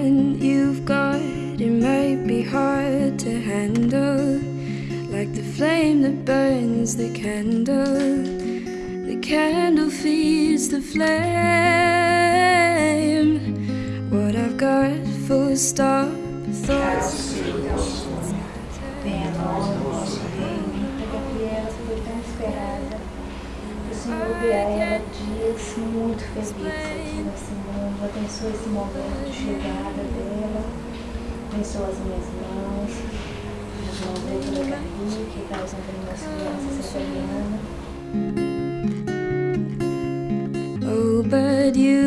talent you've got It might be hard to handle. Like the flame that burns the candle. The candle feeds the flame. What I've got, full stop, thoughts. Senhor ela muito Abençoe esse momento de chegada dela. Abençoe as minhas mãos, as mãos Gabi, que está usando as crianças italianas. Oh, but you,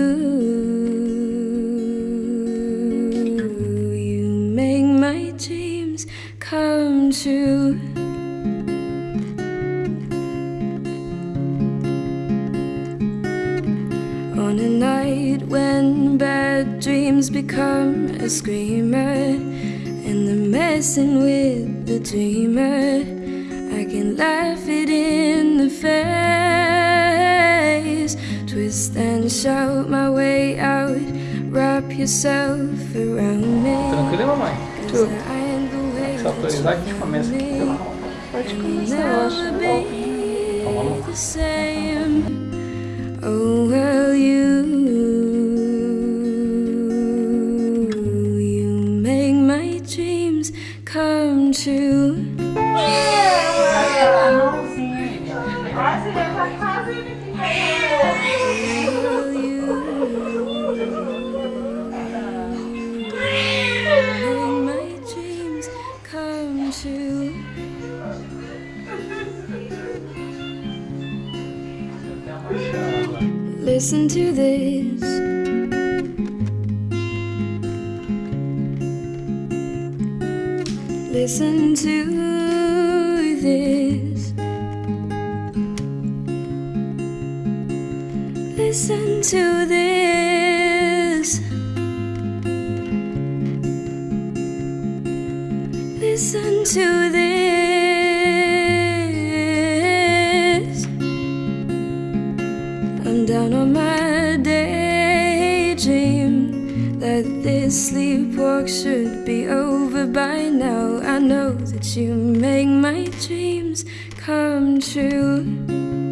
you make my dreams come true. On a night when bad dreams become a screamer, and they're messing with the dreamer, I can laugh it in the face, twist and shout my way out, wrap yourself around me. Tranquilo, mamãe? 'cause I ain't Só autorizar que a gente you começa aqui pela. Pode começar, eu acho. never Ó, be the. Oh dreams come true. Listen to this. Listen to this. Listen to this. Listen to this. I'm down on my daydream that this sleepwalk should be over by now. I know that you make my dreams come true.